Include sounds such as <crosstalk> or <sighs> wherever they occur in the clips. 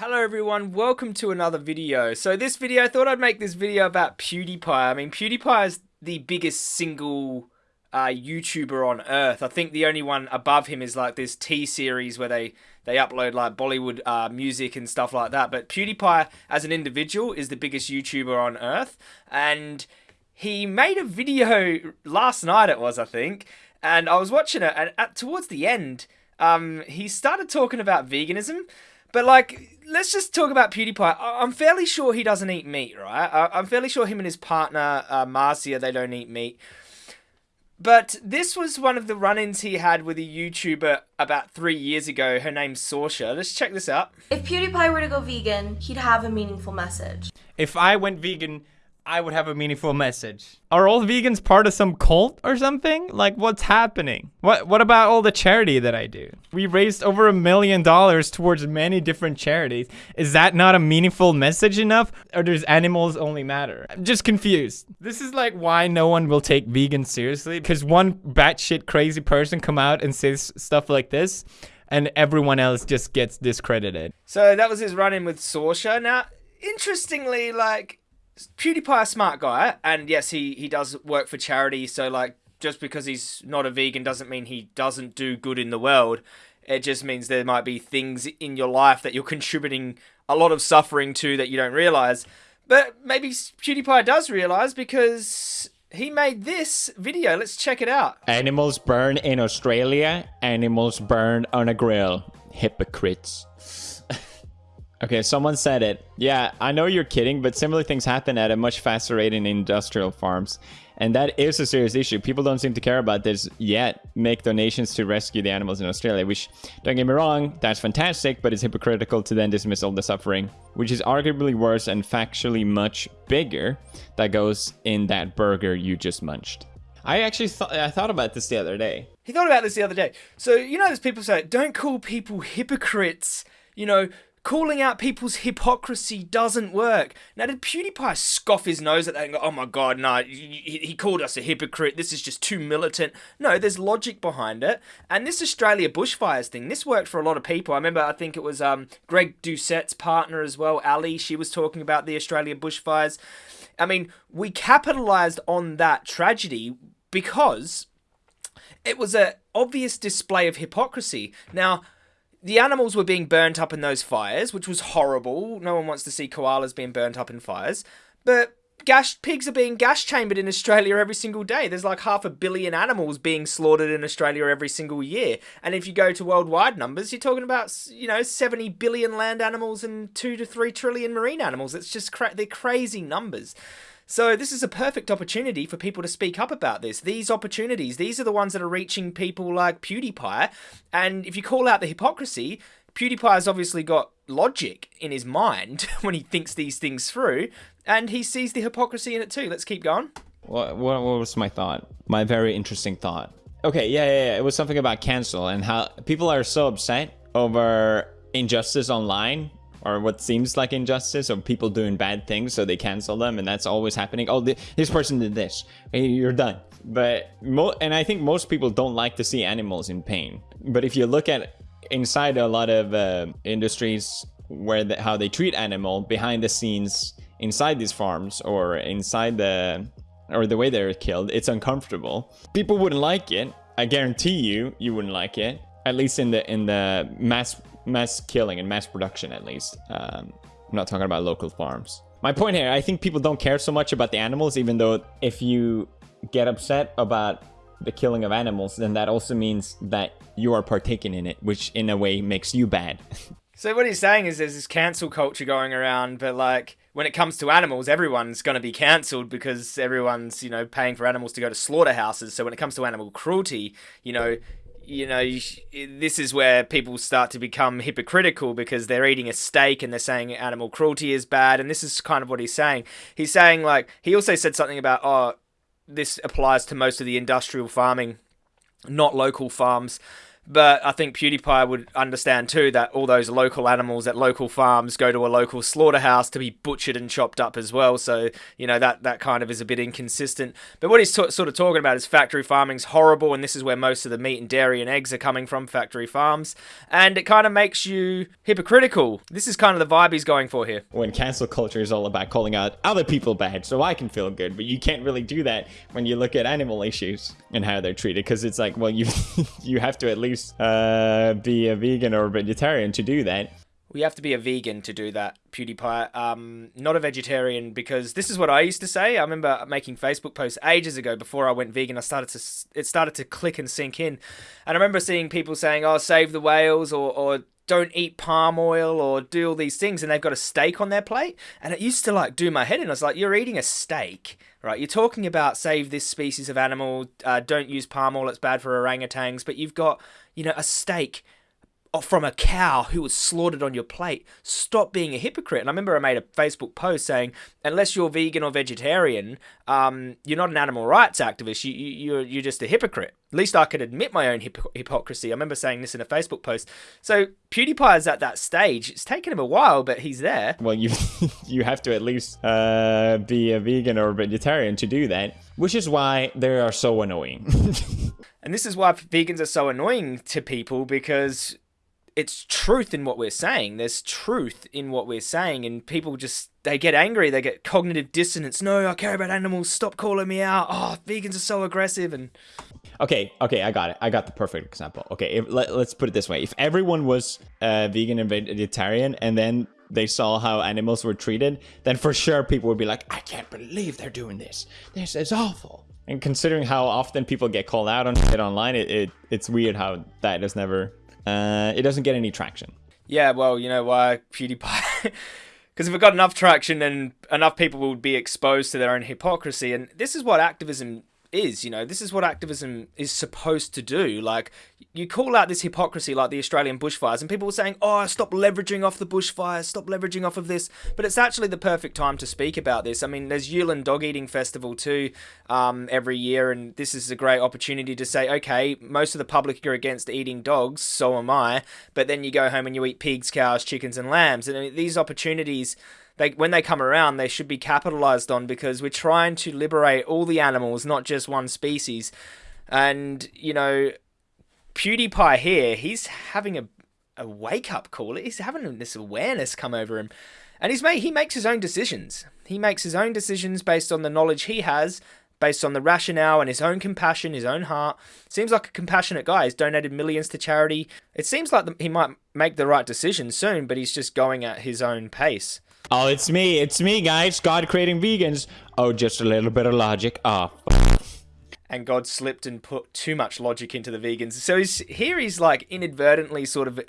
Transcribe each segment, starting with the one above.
Hello everyone, welcome to another video. So this video, I thought I'd make this video about PewDiePie. I mean, PewDiePie is the biggest single uh, YouTuber on earth. I think the only one above him is like this T-series where they, they upload like Bollywood uh, music and stuff like that. But PewDiePie as an individual is the biggest YouTuber on earth. And he made a video last night it was, I think. And I was watching it and at, towards the end, um, he started talking about veganism. But like, let's just talk about PewDiePie. I'm fairly sure he doesn't eat meat, right? I'm fairly sure him and his partner uh, Marzia they don't eat meat. But this was one of the run-ins he had with a YouTuber about three years ago. Her name's Sorsha. Let's check this out. If PewDiePie were to go vegan, he'd have a meaningful message. If I went vegan, I would have a meaningful message. Are all vegans part of some cult or something? Like what's happening? What what about all the charity that I do? We raised over a million dollars towards many different charities. Is that not a meaningful message enough? Or does animals only matter? I'm just confused. This is like why no one will take vegans seriously because one batshit crazy person come out and says stuff like this and everyone else just gets discredited. So that was his run-in with Sorsha. Now, interestingly, like PewDiePie a smart guy, and yes, he he does work for charity. So like, just because he's not a vegan doesn't mean he doesn't do good in the world. It just means there might be things in your life that you're contributing a lot of suffering to that you don't realize. But maybe PewDiePie does realize because he made this video. Let's check it out. Animals burn in Australia. Animals burn on a grill. Hypocrites. <laughs> Okay, someone said it. Yeah, I know you're kidding, but similar things happen at a much faster rate in industrial farms. And that is a serious issue. People don't seem to care about this yet. Make donations to rescue the animals in Australia, which, don't get me wrong, that's fantastic, but it's hypocritical to then dismiss all the suffering, which is arguably worse and factually much bigger, that goes in that burger you just munched. I actually thought I thought about this the other day. He thought about this the other day. So, you know, there's people say, don't call people hypocrites. You know, calling out people's hypocrisy doesn't work. Now, did PewDiePie scoff his nose at that and go, oh my god, no, he, he called us a hypocrite, this is just too militant? No, there's logic behind it. And this Australia bushfires thing, this worked for a lot of people. I remember, I think it was um, Greg Doucette's partner as well, Ali, she was talking about the Australia bushfires. I mean, we capitalized on that tragedy because it was an obvious display of hypocrisy. Now, the animals were being burnt up in those fires, which was horrible. No one wants to see koalas being burnt up in fires. But gas pigs are being gas chambered in Australia every single day. There's like half a billion animals being slaughtered in Australia every single year. And if you go to worldwide numbers, you're talking about, you know, 70 billion land animals and 2 to 3 trillion marine animals. It's just cra they're crazy numbers. So this is a perfect opportunity for people to speak up about this. These opportunities, these are the ones that are reaching people like PewDiePie. And if you call out the hypocrisy, PewDiePie has obviously got logic in his mind <laughs> when he thinks these things through, and he sees the hypocrisy in it too. Let's keep going. What, what, what was my thought? My very interesting thought. Okay, yeah, yeah, yeah. It was something about cancel and how people are so upset over injustice online or what seems like injustice or people doing bad things so they cancel them and that's always happening. Oh this person did this. You're done. But and i think most people don't like to see animals in pain. But if you look at inside a lot of uh, industries where the, how they treat animal behind the scenes inside these farms or inside the or the way they're killed it's uncomfortable. People wouldn't like it. I guarantee you you wouldn't like it at least in the in the mass mass killing and mass production at least. Um, I'm not talking about local farms. My point here, I think people don't care so much about the animals, even though if you get upset about the killing of animals, then that also means that you are partaking in it, which in a way makes you bad. <laughs> so what he's saying is there's this cancel culture going around, but like when it comes to animals, everyone's going to be cancelled because everyone's, you know, paying for animals to go to slaughterhouses. So when it comes to animal cruelty, you know, you know, this is where people start to become hypocritical because they're eating a steak and they're saying animal cruelty is bad. And this is kind of what he's saying. He's saying, like, he also said something about, oh, this applies to most of the industrial farming, not local farms. But I think PewDiePie would understand too that all those local animals at local farms go to a local slaughterhouse to be butchered and chopped up as well. So, you know, that, that kind of is a bit inconsistent. But what he's t- sort of talking about is factory farming's horrible, and this is where most of the meat and dairy and eggs are coming from factory farms. And it kind of makes you hypocritical. This is kind of the vibe he's going for here. When cancel culture is all about calling out other people bad so I can feel good, but you can't really do that when you look at animal issues and how they're treated because it's like, well, you <laughs> you have to at least uh, be a vegan or a vegetarian to do that. We have to be a vegan to do that, PewDiePie. Um, not a vegetarian because this is what I used to say. I remember making Facebook posts ages ago before I went vegan. I started to it started to click and sink in, and I remember seeing people saying, "Oh, save the whales," or, or don't eat palm oil or do all these things and they've got a steak on their plate and it used to like do my head in i was like you're eating a steak right you're talking about save this species of animal uh, don't use palm oil it's bad for orangutans but you've got you know a steak from a cow who was slaughtered on your plate. Stop being a hypocrite. And I remember I made a Facebook post saying, unless you're vegan or vegetarian, um, you're not an animal rights activist. You, you, you're, you're just a hypocrite. At least I could admit my own hip- hypocrisy. I remember saying this in a Facebook post. So PewDiePie is at that stage. It's taken him a while, but he's there. Well, you <laughs> you have to at least uh, be a vegan or a vegetarian to do that, which is why they are so annoying. <laughs> and this is why vegans are so annoying to people because it's truth in what we're saying. There's truth in what we're saying, and people just they get angry. They get cognitive dissonance. No, I care about animals. Stop calling me out. Oh, vegans are so aggressive. And okay, okay, I got it. I got the perfect example. Okay, if, let, us put it this way: if everyone was uh, vegan and vegetarian, and then they saw how animals were treated, then for sure people would be like, I can't believe they're doing this. This is awful. And considering how often people get called out on it online, it, it it's weird how that has never uh, it doesn't get any traction. Yeah, well, you know why PewDiePie. <laughs> Because if it got enough traction, then enough people would be exposed to their own hypocrisy. And this is what activism is you know this is what activism is supposed to do. Like you call out this hypocrisy like the australian bushfires and people were saying oh stop leveraging off the bushfires stop leveraging off of this. But it's actually the perfect time to speak about this. I mean there's yulin dog eating festival too um, every year and this is a great opportunity to say okay most of the public are against eating dogs so am i. But then you go home and you eat pigs cows chickens and lambs and these opportunities they when they come around, they should be capitalized on because we're trying to liberate all the animals, not just one species. And you know, PewDiePie here, he's having a a wake up call. He's having this awareness come over him, and he's made he makes his own decisions. He makes his own decisions based on the knowledge he has, based on the rationale and his own compassion, his own heart. Seems like a compassionate guy. He's donated millions to charity. It seems like he might make the right decision soon, but he's just going at his own pace. Oh, it's me. It's me, guys. God creating vegans. Oh, just a little bit of logic. Oh, and God slipped and put too much logic into the vegans. So he's, here he's like inadvertently sort of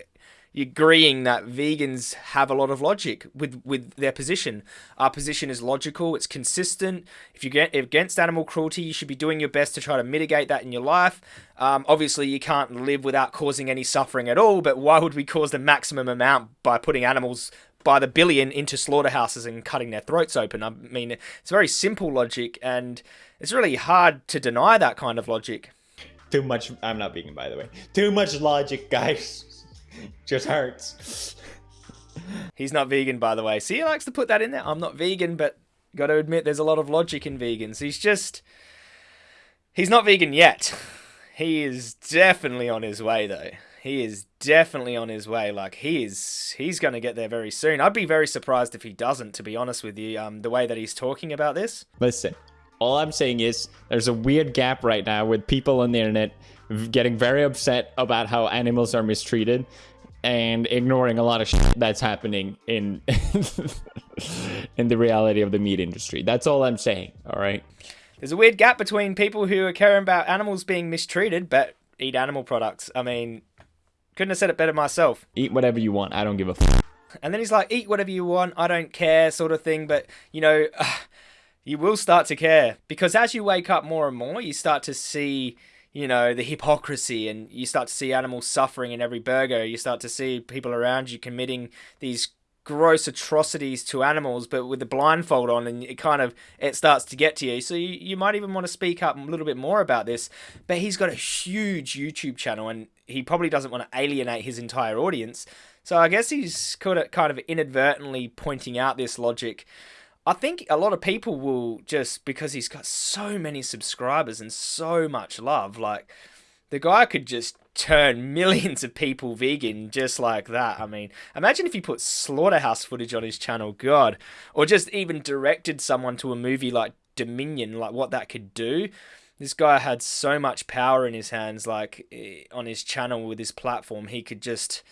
agreeing that vegans have a lot of logic with with their position. Our position is logical. It's consistent. If you get against animal cruelty, you should be doing your best to try to mitigate that in your life. Um, obviously, you can't live without causing any suffering at all. But why would we cause the maximum amount by putting animals by the billion into slaughterhouses and cutting their throats open. I mean, it's very simple logic, and it's really hard to deny that kind of logic. Too much. I'm not vegan, by the way. Too much logic, guys. <laughs> Just hurts. He's not vegan, by the way. See, he likes to put that in there. I'm not vegan, but got to admit, there's a lot of logic in vegans. He's just. He's not vegan yet. He is definitely on his way, though he is definitely on his way. Like he is, he's going to get there very soon. I'd be very surprised if he doesn't. To be honest with you, um, the way that he's talking about this. Listen, all I'm saying is there's a weird gap right now with people on the internet getting very upset about how animals are mistreated and ignoring a lot of shit that's happening in <laughs> in the reality of the meat industry. That's all I'm saying. All right. There's a weird gap between people who are caring about animals being mistreated but eat animal products. I mean, couldn't have said it better myself. Eat whatever you want. I don't give a f- And then he's like, eat whatever you want. I don't care, sort of thing. But, you know, uh, <sighs> you will start to care because as you wake up more and more, you start to see, you know, the hypocrisy and you start to see animals suffering in every burger. You start to see people around you committing these gross atrocities to animals, but with the blindfold on, and it kind of it starts to get to you. So you, you might even want to speak up a little bit more about this. But he's got a huge YouTube channel, and he probably doesn't want to alienate his entire audience. So I guess he's kind of kind of inadvertently pointing out this logic. I think a lot of people will just because he's got so many subscribers and so much love, like the guy could just turn <laughs> millions of people vegan just like that. I mean, imagine if he put slaughterhouse footage on his channel, God, or just even directed someone to a movie like Dominion, like what that could do. This guy had so much power in his hands, like eh, on his channel with his platform, he could just,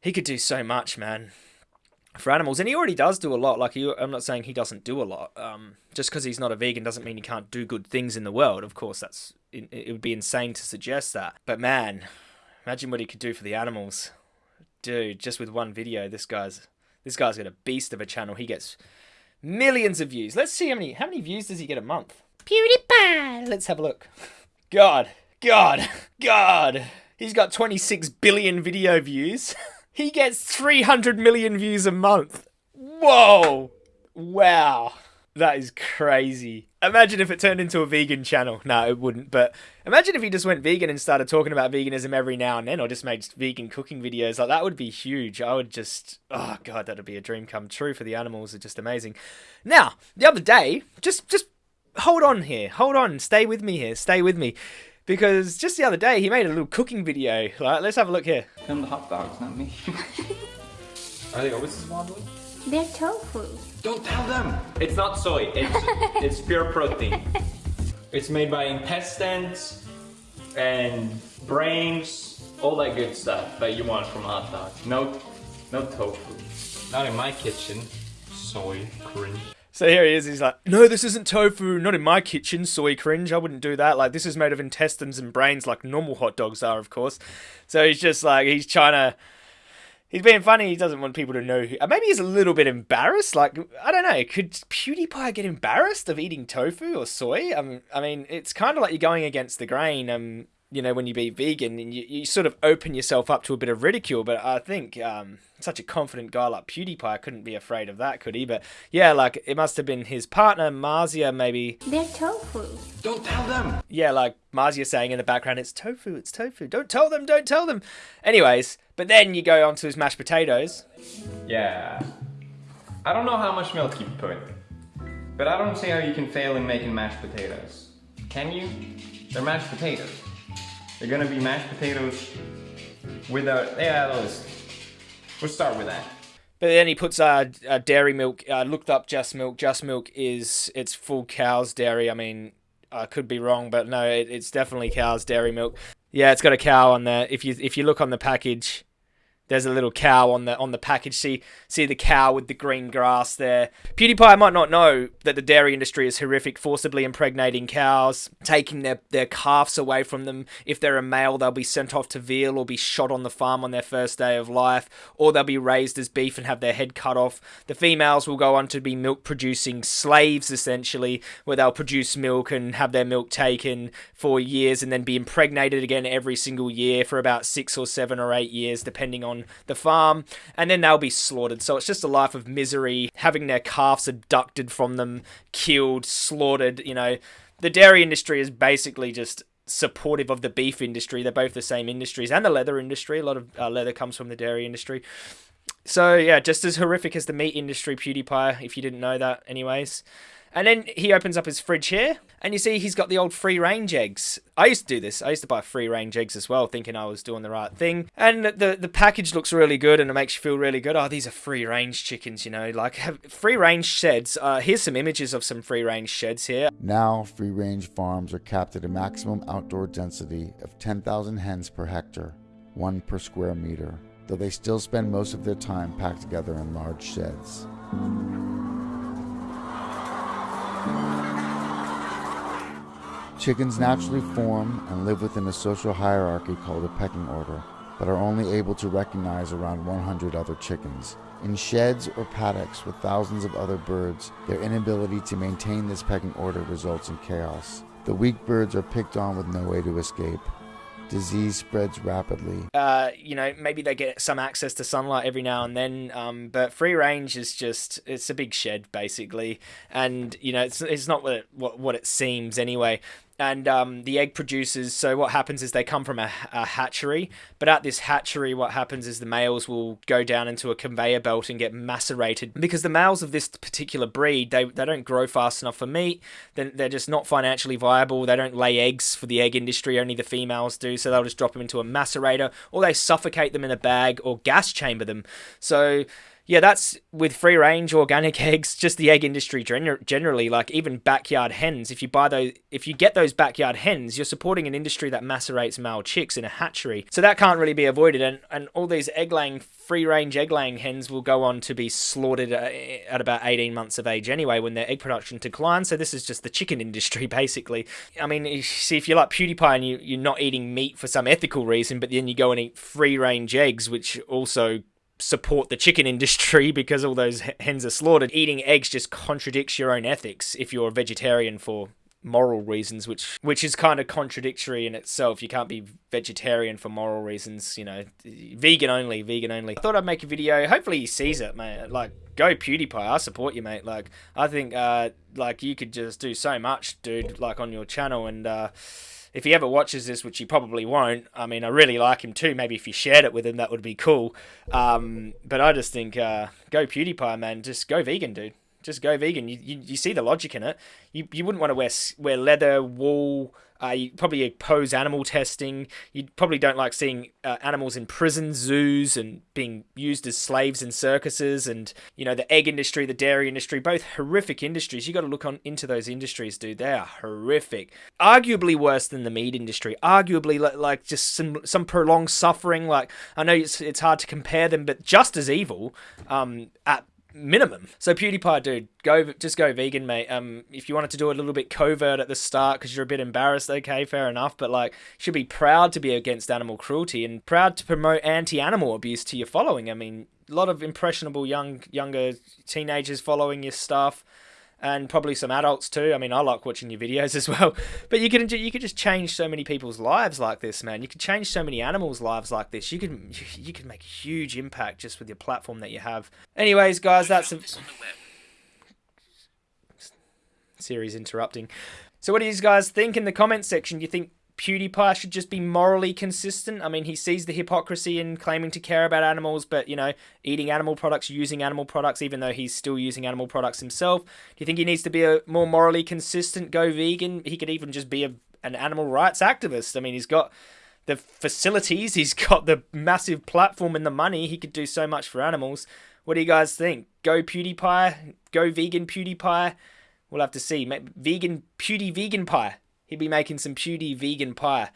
he could do so much, man for animals, and he already does do a lot. Like he, I'm not saying he doesn't do a lot. Um, just because he's not a vegan doesn't mean he can't do good things in the world. Of course, that's it, it would be insane to suggest that. But man, imagine what he could do for the animals, dude. Just with one video, this guy's this guy's got a beast of a channel. He gets millions of views. Let's see how many how many views does he get a month. PewDiePie. Let's have a look. God, God, God. He's got 26 billion video views. <laughs> He gets 300 million views a month. Whoa. Wow. That is crazy. Imagine if it turned into a vegan channel. No, it wouldn't. But imagine if he just went vegan and started talking about veganism every now and then, or just made vegan cooking videos. Like that would be huge. I would just, oh god, that'd be a dream come true for the animals. It's just amazing. Now, the other day, just just hold on here, hold on, stay with me here, stay with me, because just the other day he made a little cooking video. Like, let's have a look here. Them the hot dogs, not me. <laughs> Are they always this wobbly? They're tofu. Don't tell them! It's not soy, it's, <laughs> it's pure protein. <laughs> It's made by intestines and brains, all that good stuff that you want from hot dogs. No, no tofu. Not in my kitchen. Soy cringe. So here he is. He's like, "No, this isn't tofu. Not in my kitchen. Soy cringe. I wouldn't do that. Like, this is made of intestines and brains, like normal hot dogs are, of course." So he's just like, he's trying to. He's being funny. He doesn't want people to know. Who, maybe he's a little bit embarrassed. Like, I don't know. Could PewDiePie get embarrassed of eating tofu or soy? I mean, I mean, it's kind of like you're going against the grain. Um, you know, when you be vegan and you, you sort of open yourself up to a bit of ridicule. But I think um, such a confident guy like PewDiePie couldn't be afraid of that, could he? But yeah, like it must have been his partner, Marzia, maybe. They're tofu. Don't tell them! Yeah, like Marzia saying in the background, it's tofu, it's tofu. Don't tell them, don't tell them. Anyways, but then you go on to his mashed potatoes. Yeah. I don't know how much milk you put, but I don't see how you can fail in making mashed potatoes. Can you? They're mashed potatoes. They're gonna be mashed potatoes without, yeah, let's, we'll start with that. But then he puts uh, uh dairy milk. I uh, looked up Just Milk. Just Milk is it's full cow's dairy. I mean, I could be wrong, but no, it, it's definitely cow's dairy milk. Yeah, it's got a cow on there. If you if you look on the package, there's a little cow on the on the package. See see the cow with the green grass there. PewDiePie might not know that the dairy industry is horrific, forcibly impregnating cows, taking their, their calves away from them. If they're a male, they'll be sent off to veal or be shot on the farm on their first day of life, or they'll be raised as beef and have their head cut off. The females will go on to be milk producing slaves essentially, where they'll produce milk and have their milk taken for years and then be impregnated again every single year for about six or seven or eight years, depending on the farm, and then they'll be slaughtered. So it's just a life of misery, having their calves abducted from them, killed, slaughtered. You know, the dairy industry is basically just supportive of the beef industry. They're both the same industries, and the leather industry. A lot of uh, leather comes from the dairy industry. So yeah, just as horrific as the meat industry, PewDiePie. If you didn't know that, anyways. And then he opens up his fridge here, and you see he's got the old free range eggs. I used to do this. I used to buy free range eggs as well, thinking I was doing the right thing. And the the package looks really good, and it makes you feel really good. Oh, these are free range chickens, you know, like <laughs> free range sheds. Uh, here's some images of some free range sheds here. Now, free range farms are capped at a maximum outdoor density of 10,000 hens per hectare, one per square meter, though they still spend most of their time packed together in large sheds. Chickens naturally form and live within a social hierarchy called a pecking order, but are only able to recognize around 100 other chickens. In sheds or paddocks with thousands of other birds, their inability to maintain this pecking order results in chaos. The weak birds are picked on with no way to escape. Disease spreads rapidly. uh, you know, maybe they get some access to sunlight every now and then. Um, but free range is just it's a big shed basically, and you know it's it's not what it, what what it seems anyway. And um, the egg producers. So what happens is they come from a, a hatchery, but at this hatchery, what happens is the males will go down into a conveyor belt and get macerated because the males of this particular breed they, they don't grow fast enough for meat. Then they're just not financially viable. They don't lay eggs for the egg industry. Only the females do. So they'll just drop them into a macerator, or they suffocate them in a bag or gas chamber them. So yeah, that's with free range organic <laughs> eggs, just the egg industry gener- generally, like even backyard hens. If you buy those, if you get those backyard hens, you're supporting an industry that macerates male chicks in a hatchery. So that can't really be avoided. And, and all these egg laying, free range egg laying hens will go on to be slaughtered uh, at about 18 months of age anyway when their egg production declines. So this is just the chicken <laughs> industry basically. I mean, see, if you're like PewDiePie and you, you're not eating meat for some ethical reason, but then you go and eat free range eggs, which also support the chicken <laughs> industry because all those hens are slaughtered. Eating eggs just contradicts your own ethics if you're a vegetarian for moral reasons which which is kind of contradictory in itself. You can't be vegetarian for moral reasons you know vegan only vegan only. I thought i'd make a video. Hopefully he sees it mate. Like go pewdiepie. I support you mate. Like i think uh like you could just do so much dude like on your channel and uh if he ever watches this, which he probably won't, I mean, I really like him too. Maybe if you shared it with him, that would be cool. Um, but I just think, uh, go PewDiePie, man. Just go vegan, dude. Just go vegan. You, you, you see the logic in it. You, you wouldn't want to wear wear leather, wool. Uh, you probably oppose animal testing. You probably don't like seeing uh, animals in prisons, zoos, and being used as slaves in circuses. And you know the egg industry, the dairy industry, both horrific industries. You got to look on into those industries, dude. They are horrific. Arguably worse than the meat industry. Arguably li- like just some some prolonged suffering. Like I know it's it's hard to compare them, but just as evil. Um, at minimum. So PewDiePie, dude, go just go vegan, mate. Um, if you wanted to do it a little bit covert at the start because you're a bit embarrassed, okay, fair enough. But like, should be proud to be against animal cruelty and proud to promote anti-animal abuse to your following. I mean, a lot of impressionable young younger teenagers following your stuff. And probably some adults too. I mean, I like watching your videos <laughs> as well. But you can you could just change so many people's lives like this, man. You could change so many animals' lives like this. You can you can make a huge impact just with your platform that you have. Anyways, guys, that's a series interrupting. So, what do you guys think in the comment section? Do you think PewDiePie should just be morally consistent? I mean, he sees the hypocrisy in claiming to care about animals, but you know, eating animal products, using animal products, even though he's still using animal products himself. Do you think he needs to be a more morally consistent, go vegan? He could even just be a, an animal rights activist. I mean, he's got the facilities, he's got the massive platform and the money. He could do so much for animals. What do you guys think? Go PewDiePie? Go vegan PewDiePie? We'll have to see. Vegan Pewdie vegan pie. He'd be making some Pewdie vegan pie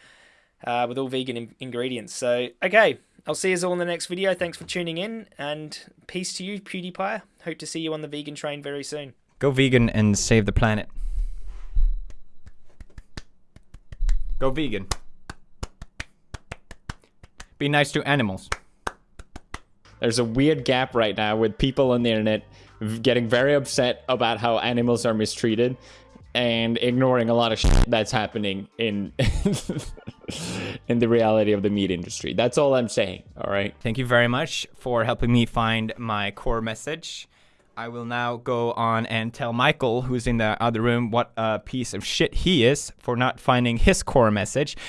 uh, with all vegan in- ingredients. So, okay, I'll see you all in the next video. Thanks for tuning in, and peace to you, PewDiePie. Hope to see you on the vegan train very soon. Go vegan and save the planet. Go vegan. Be nice to animals. There's a weird gap right now with people on the internet getting very upset about how animals are mistreated and ignoring a lot of shit that's happening in <laughs> in the reality of the meat industry. That's all I'm saying, all right? Thank you very much for helping me find my core message. I will now go on and tell Michael, who's in the other room, what a piece of shit he is for not finding his core message.